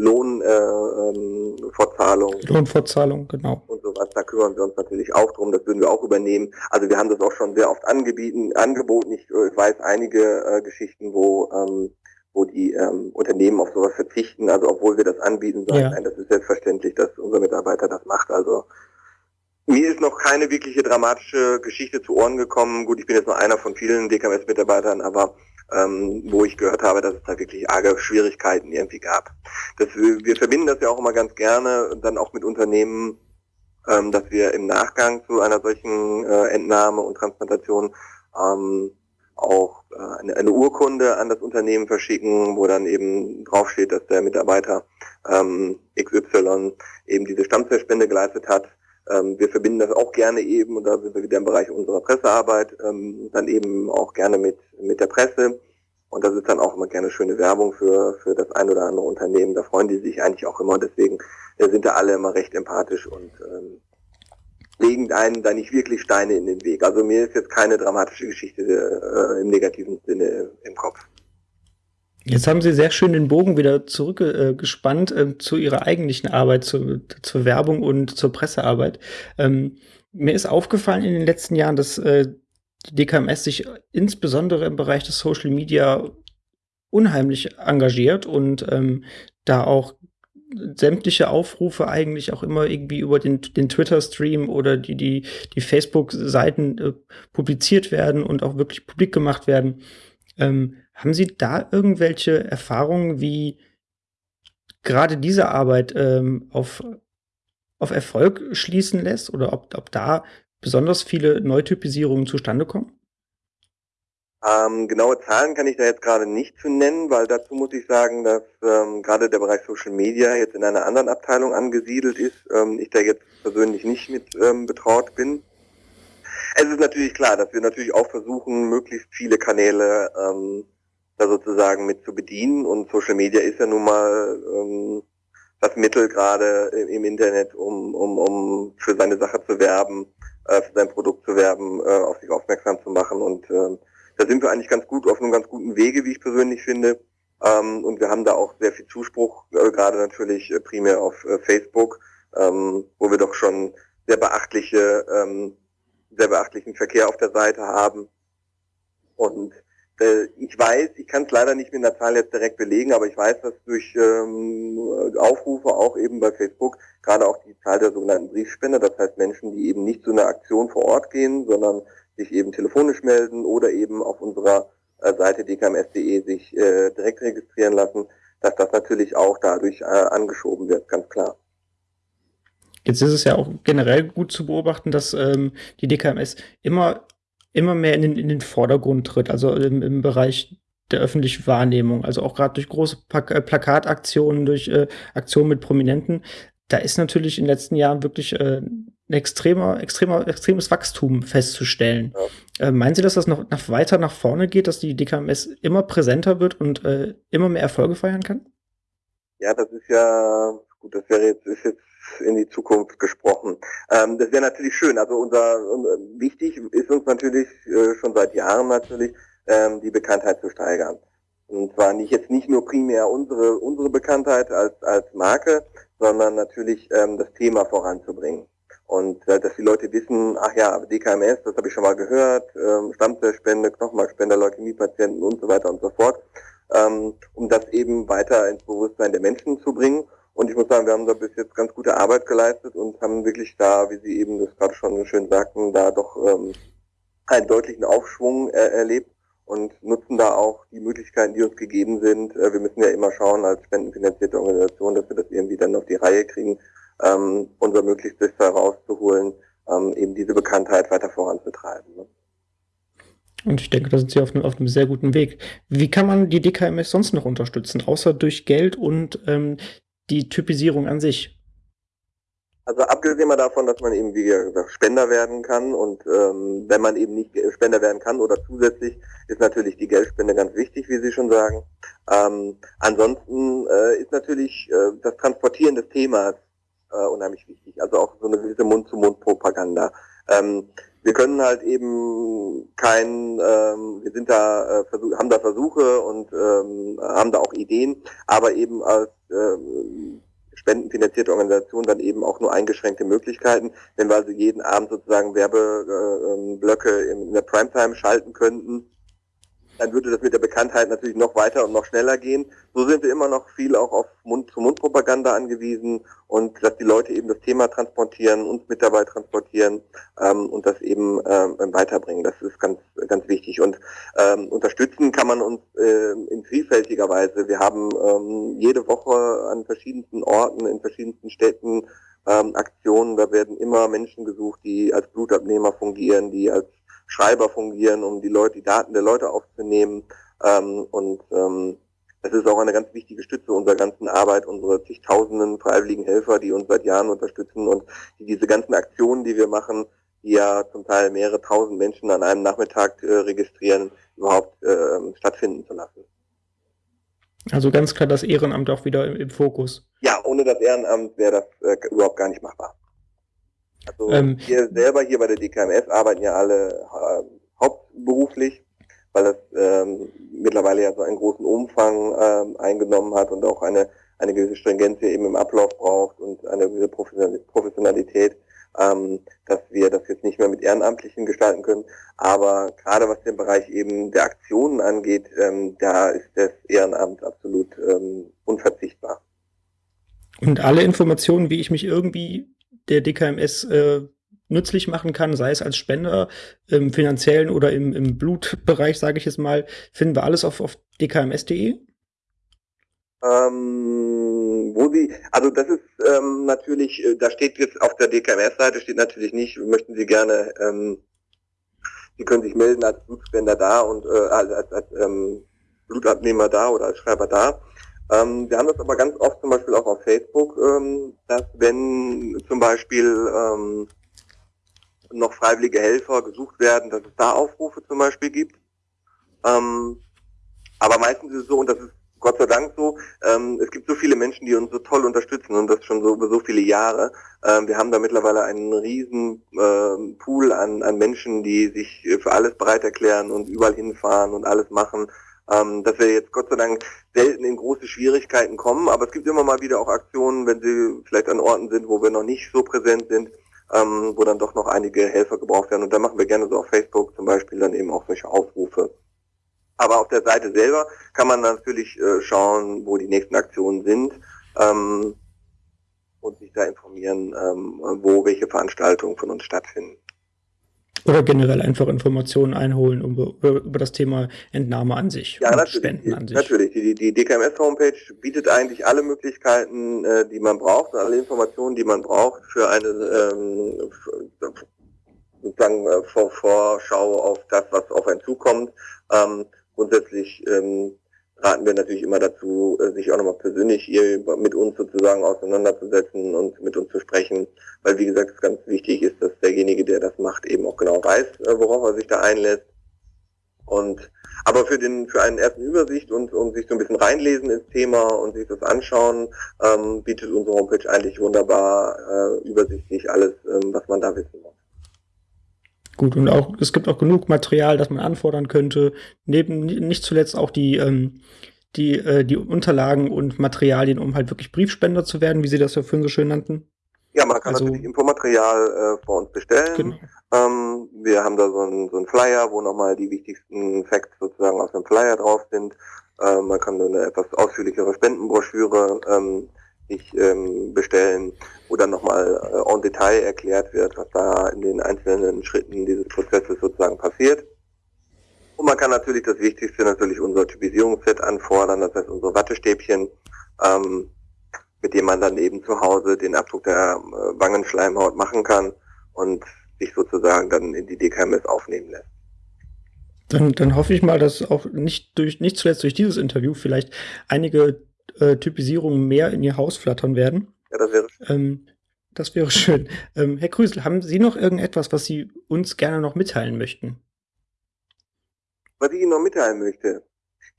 Speaker 2: Lohnfortzahlung. Äh, ähm,
Speaker 1: Lohnfortzahlung, genau.
Speaker 2: Und sowas, da kümmern wir uns natürlich auch drum, das würden wir auch übernehmen. Also wir haben das auch schon sehr oft angebieten, angeboten. Ich, ich weiß einige äh, Geschichten, wo ähm, wo die ähm, Unternehmen auf sowas verzichten. Also obwohl wir das anbieten, sagen, ja. nein, das ist selbstverständlich, dass unser Mitarbeiter das macht. Also mir ist noch keine wirkliche dramatische Geschichte zu Ohren gekommen. Gut, ich bin jetzt nur einer von vielen DKMS-Mitarbeitern, aber ähm, wo ich gehört habe, dass es da wirklich arge Schwierigkeiten irgendwie gab. Das, wir verbinden das ja auch immer ganz gerne, dann auch mit Unternehmen, ähm, dass wir im Nachgang zu einer solchen äh, Entnahme und Transplantation ähm, auch äh, eine, eine, Urkunde an das Unternehmen verschicken, wo dann eben draufsteht, dass der Mitarbeiter ähm, XY eben diese Stammzellspende geleistet hat. Ähm, wir verbinden das auch gerne eben, und da sind wir wieder im Bereich unserer Pressearbeit, ähm, dann eben auch gerne mit, mit der Presse. Und das ist dann auch immer gerne schöne Werbung für, für das ein oder andere Unternehmen. Da freuen die sich eigentlich auch immer. Deswegen äh, sind da alle immer recht empathisch und ähm, legen einen da nicht wirklich Steine in den Weg. Also mir ist jetzt keine dramatische Geschichte äh, im negativen Sinne im Kopf.
Speaker 1: Jetzt haben Sie sehr schön den Bogen wieder zurückgespannt äh, äh, zu Ihrer eigentlichen Arbeit, zu, zur Werbung und zur Pressearbeit. Ähm, mir ist aufgefallen in den letzten Jahren, dass äh, die DKMS sich insbesondere im Bereich des Social Media unheimlich engagiert und ähm, da auch sämtliche Aufrufe eigentlich auch immer irgendwie über den, den Twitter-Stream oder die, die, die Facebook-Seiten äh, publiziert werden und auch wirklich publik gemacht werden. Ähm, haben Sie da irgendwelche Erfahrungen, wie gerade diese Arbeit ähm, auf, auf Erfolg schließen lässt oder ob, ob da besonders viele Neutypisierungen zustande kommen?
Speaker 2: Ähm, genaue Zahlen kann ich da jetzt gerade nicht zu nennen, weil dazu muss ich sagen, dass ähm, gerade der Bereich Social Media jetzt in einer anderen Abteilung angesiedelt ist. Ähm, ich da jetzt persönlich nicht mit ähm, betraut bin. Es ist natürlich klar, dass wir natürlich auch versuchen, möglichst viele Kanäle ähm, da sozusagen mit zu bedienen. Und Social Media ist ja nun mal ähm, das Mittel gerade im Internet, um, um, um für seine Sache zu werben, äh, für sein Produkt zu werben, äh, auf sich aufmerksam zu machen und äh, da sind wir eigentlich ganz gut auf einem ganz guten Wege, wie ich persönlich finde. Ähm, und wir haben da auch sehr viel Zuspruch, äh, gerade natürlich äh, primär auf äh, Facebook, ähm, wo wir doch schon sehr beachtliche, ähm, sehr beachtlichen Verkehr auf der Seite haben. Und ich weiß, ich kann es leider nicht mit einer Zahl jetzt direkt belegen, aber ich weiß, dass durch ähm, Aufrufe auch eben bei Facebook gerade auch die Zahl der sogenannten Briefspender, das heißt Menschen, die eben nicht zu einer Aktion vor Ort gehen, sondern sich eben telefonisch melden oder eben auf unserer äh, Seite dkms.de sich äh, direkt registrieren lassen, dass das natürlich auch dadurch äh, angeschoben wird, ganz klar.
Speaker 1: Jetzt ist es ja auch generell gut zu beobachten, dass ähm, die DKMS immer, immer mehr in den, in den Vordergrund tritt, also im, im Bereich der öffentlichen Wahrnehmung, also auch gerade durch große äh, Plakataktionen, durch äh, Aktionen mit Prominenten. Da ist natürlich in den letzten Jahren wirklich äh, ein extremer, extremer, extremes Wachstum festzustellen. Ja. Äh, meinen Sie, dass das noch, noch, weiter nach vorne geht, dass die DKMS immer präsenter wird und äh, immer mehr Erfolge feiern kann?
Speaker 2: Ja, das ist ja, gut, das wäre jetzt, ist jetzt in die Zukunft gesprochen. Ähm, das wäre natürlich schön. Also unser, unser, wichtig ist uns natürlich äh, schon seit Jahren natürlich ähm, die Bekanntheit zu steigern. Und zwar nicht jetzt nicht nur primär unsere unsere Bekanntheit als als Marke, sondern natürlich ähm, das Thema voranzubringen. Und äh, dass die Leute wissen, ach ja, DKMS, das habe ich schon mal gehört, ähm, Stammzellspende, Knochenmarkspender, Leukämiepatienten und so weiter und so fort, ähm, um das eben weiter ins Bewusstsein der Menschen zu bringen. Und ich muss sagen, wir haben da bis jetzt ganz gute Arbeit geleistet und haben wirklich da, wie Sie eben das gerade schon schön sagten, da doch ähm, einen deutlichen Aufschwung äh, erlebt und nutzen da auch die Möglichkeiten, die uns gegeben sind. Äh, wir müssen ja immer schauen als spendenfinanzierte Organisation, dass wir das irgendwie dann auf die Reihe kriegen ähm, unser Möglichstes herauszuholen, ähm, eben diese Bekanntheit weiter voranzutreiben. Ne?
Speaker 1: Und ich denke, da sind Sie auf einem, auf einem sehr guten Weg. Wie kann man die DKMS sonst noch unterstützen, außer durch Geld und ähm, die Typisierung an sich?
Speaker 2: Also abgesehen mal davon, dass man eben wie gesagt Spender werden kann und ähm, wenn man eben nicht Spender werden kann oder zusätzlich ist natürlich die Geldspende ganz wichtig, wie Sie schon sagen. Ähm, ansonsten äh, ist natürlich äh, das Transportieren des Themas äh, unheimlich wichtig, also auch so eine gewisse Mund-zu-Mund-Propaganda. Ähm, wir können halt eben kein, ähm, wir sind da, äh, haben da Versuche und ähm, haben da auch Ideen, aber eben als ähm, spendenfinanzierte Organisation dann eben auch nur eingeschränkte Möglichkeiten. Wenn wir also jeden Abend sozusagen Werbeblöcke äh, in der Primetime schalten könnten, dann würde das mit der Bekanntheit natürlich noch weiter und noch schneller gehen. So sind wir immer noch viel auch auf Mund-zu-Mund-Propaganda angewiesen und dass die Leute eben das Thema transportieren, uns mit dabei transportieren ähm, und das eben ähm, weiterbringen. Das ist ganz, ganz wichtig. Und ähm, unterstützen kann man uns äh, in vielfältiger Weise. Wir haben ähm, jede Woche an verschiedensten Orten, in verschiedensten Städten ähm, Aktionen. Da werden immer Menschen gesucht, die als Blutabnehmer fungieren, die als Schreiber fungieren, um die Leute, die Daten der Leute aufzunehmen. Ähm, und ähm, das ist auch eine ganz wichtige Stütze unserer ganzen Arbeit, unsere zigtausenden freiwilligen Helfer, die uns seit Jahren unterstützen und die diese ganzen Aktionen, die wir machen, die ja zum Teil mehrere tausend Menschen an einem Nachmittag äh, registrieren, überhaupt äh, stattfinden zu lassen.
Speaker 1: Also ganz klar das Ehrenamt auch wieder im, im Fokus.
Speaker 2: Ja, ohne das Ehrenamt wäre das äh, überhaupt gar nicht machbar. Also ähm, wir selber hier bei der DKMS arbeiten ja alle äh, hauptberuflich, weil das ähm, mittlerweile ja so einen großen Umfang ähm, eingenommen hat und auch eine, eine gewisse Stringenz eben im Ablauf braucht und eine gewisse Professionalität, ähm, dass wir das jetzt nicht mehr mit Ehrenamtlichen gestalten können. Aber gerade was den Bereich eben der Aktionen angeht, ähm, da ist das Ehrenamt absolut ähm, unverzichtbar.
Speaker 1: Und alle Informationen, wie ich mich irgendwie der DKMS äh, nützlich machen kann, sei es als Spender im finanziellen oder im, im Blutbereich, sage ich jetzt mal, finden wir alles auf, auf dkms.de?
Speaker 2: Ähm, wo Sie, also das ist ähm, natürlich, äh, da steht jetzt auf der DKMS-Seite steht natürlich nicht, möchten Sie gerne, ähm, Sie können sich melden als Blutspender da und äh, als, als, als ähm, Blutabnehmer da oder als Schreiber da. Ähm, wir haben das aber ganz oft zum Beispiel auch auf Facebook, ähm, dass wenn zum Beispiel ähm, noch freiwillige Helfer gesucht werden, dass es da Aufrufe zum Beispiel gibt. Ähm, aber meistens ist es so, und das ist Gott sei Dank so, ähm, es gibt so viele Menschen, die uns so toll unterstützen und das schon so über so viele Jahre. Ähm, wir haben da mittlerweile einen riesen äh, Pool an, an Menschen, die sich für alles bereit erklären und überall hinfahren und alles machen ähm, dass wir jetzt Gott sei Dank selten in große Schwierigkeiten kommen, aber es gibt immer mal wieder auch Aktionen, wenn sie vielleicht an Orten sind, wo wir noch nicht so präsent sind, ähm, wo dann doch noch einige Helfer gebraucht werden. Und da machen wir gerne so auf Facebook zum Beispiel dann eben auch solche Aufrufe. Aber auf der Seite selber kann man natürlich äh, schauen, wo die nächsten Aktionen sind ähm, und sich da informieren, ähm, wo welche Veranstaltungen von uns stattfinden.
Speaker 1: Oder generell einfach Informationen einholen über, über das Thema Entnahme an sich
Speaker 2: ja, und Spenden an sich. Natürlich, die, die DKMS-Homepage bietet eigentlich alle Möglichkeiten, äh, die man braucht, alle Informationen, die man braucht für eine ähm, sozusagen äh, Vorschau auf das, was auf einen zukommt. Ähm, grundsätzlich ähm, raten wir natürlich immer dazu, äh, sich auch nochmal persönlich hier mit uns sozusagen auseinanderzusetzen und mit uns zu sprechen, weil wie gesagt es ganz wichtig ist, dass derjenige, der das macht, eben auch genau weiß, äh, worauf er sich da einlässt. Und aber für den für einen ersten Übersicht und um sich so ein bisschen reinlesen ins Thema und sich das anschauen, ähm, bietet unsere Homepage eigentlich wunderbar äh, übersichtlich alles, ähm, was man da wissen muss.
Speaker 1: Gut, und auch es gibt auch genug Material, das man anfordern könnte. Neben nicht zuletzt auch die, ähm, die, äh, die Unterlagen und Materialien, um halt wirklich Briefspender zu werden, wie Sie das ja vorhin so schön nannten.
Speaker 2: Ja, man kann also, natürlich Infomaterial äh, vor uns bestellen. Genau. Ähm, wir haben da so einen so ein Flyer, wo nochmal die wichtigsten Facts sozusagen aus dem Flyer drauf sind. Ähm, man kann eine etwas ausführlichere Spendenbroschüre ähm, sich ähm, bestellen, wo dann nochmal äh, en Detail erklärt wird, was da in den einzelnen Schritten dieses Prozesses sozusagen passiert. Und man kann natürlich das Wichtigste natürlich unser Typisierungsset anfordern, das heißt unsere Wattestäbchen, ähm, mit dem man dann eben zu Hause den Abdruck der äh, Wangenschleimhaut machen kann und sich sozusagen dann in die DKMS aufnehmen lässt.
Speaker 1: Dann, dann hoffe ich mal, dass auch nicht durch, nicht zuletzt durch dieses Interview vielleicht einige äh, Typisierungen mehr in ihr Haus flattern werden.
Speaker 2: Ja, das wäre
Speaker 1: ähm, Das wäre schön. Ähm, Herr Krüsel, haben Sie noch irgendetwas, was Sie uns gerne noch mitteilen möchten?
Speaker 2: Was ich Ihnen noch mitteilen möchte?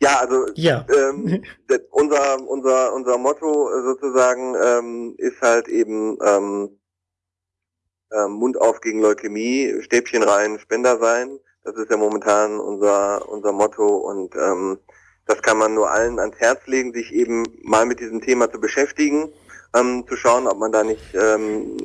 Speaker 2: Ja, also
Speaker 1: Ja.
Speaker 2: ähm, unser, unser, unser Motto sozusagen ähm, ist halt eben ähm, ähm, Mund auf gegen Leukämie, Stäbchen rein, Spender sein. Das ist ja momentan unser, unser Motto und ähm, das kann man nur allen ans Herz legen, sich eben mal mit diesem Thema zu beschäftigen, ähm, zu schauen, ob man da nicht ähm,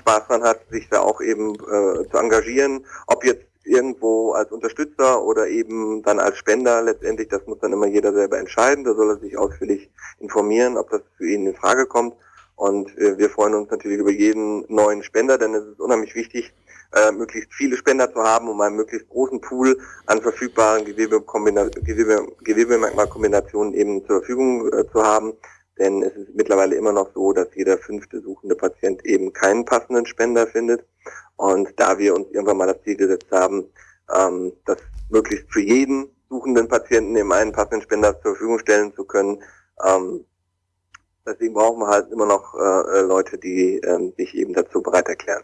Speaker 2: Spaß dran hat, sich da auch eben äh, zu engagieren, ob jetzt irgendwo als Unterstützer oder eben dann als Spender letztendlich, das muss dann immer jeder selber entscheiden, da soll er sich ausführlich informieren, ob das für ihn in Frage kommt. Und äh, wir freuen uns natürlich über jeden neuen Spender, denn es ist unheimlich wichtig, äh, möglichst viele Spender zu haben, um einen möglichst großen Pool an verfügbaren Gewebekombina Gewebe Gewebemerkmalkombinationen eben zur Verfügung äh, zu haben. Denn es ist mittlerweile immer noch so, dass jeder fünfte suchende Patient eben keinen passenden Spender findet. Und da wir uns irgendwann mal das Ziel gesetzt haben, ähm, das möglichst für jeden suchenden Patienten eben einen passenden Spender zur Verfügung stellen zu können, ähm, deswegen brauchen wir halt immer noch äh, Leute, die ähm, sich eben dazu bereit erklären.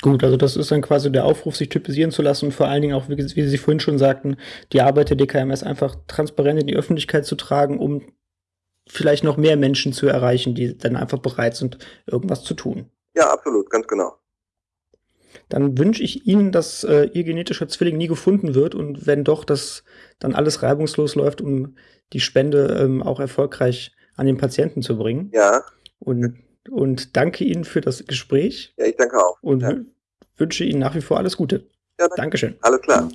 Speaker 1: Gut, also das ist dann quasi der Aufruf, sich typisieren zu lassen und vor allen Dingen auch, wie, wie Sie vorhin schon sagten, die Arbeit der DKMS einfach transparent in die Öffentlichkeit zu tragen, um vielleicht noch mehr Menschen zu erreichen, die dann einfach bereit sind, irgendwas zu tun.
Speaker 2: Ja, absolut, ganz genau.
Speaker 1: Dann wünsche ich Ihnen, dass äh, Ihr genetischer Zwilling nie gefunden wird und wenn doch, dass dann alles reibungslos läuft, um die Spende ähm, auch erfolgreich an den Patienten zu bringen.
Speaker 2: Ja.
Speaker 1: Und und danke Ihnen für das Gespräch.
Speaker 2: Ja, ich danke auch.
Speaker 1: Und
Speaker 2: ja.
Speaker 1: wünsche Ihnen nach wie vor alles Gute.
Speaker 2: Ja, danke.
Speaker 1: Dankeschön.
Speaker 2: Alles klar.